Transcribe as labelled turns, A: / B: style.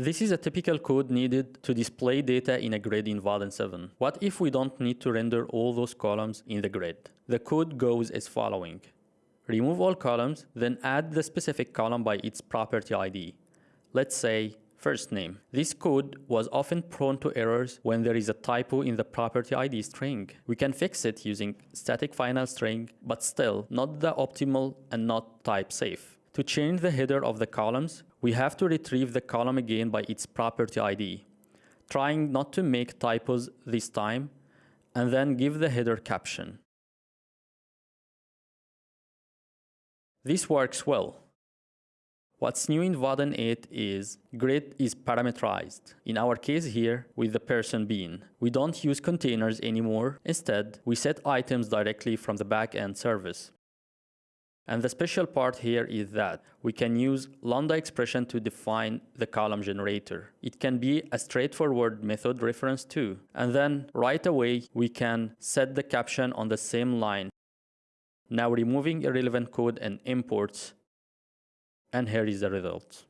A: This is a typical code needed to display data in a grid in Vaadin 7. What if we don't need to render all those columns in the grid? The code goes as following. Remove all columns, then add the specific column by its property ID. Let's say first name. This code was often prone to errors when there is a typo in the property ID string. We can fix it using static final string, but still not the optimal and not type safe. To change the header of the columns, we have to retrieve the column again by its property ID, trying not to make typos this time, and then give the header caption. This works well. What's new in Vaadin 8 is grid is parameterized. In our case here, with the person bean. We don't use containers anymore. Instead, we set items directly from the backend service. And the special part here is that we can use lambda expression to define the column generator. It can be a straightforward method reference too. And then right away, we can set the caption on the same line. Now removing irrelevant code and imports, and here is the result.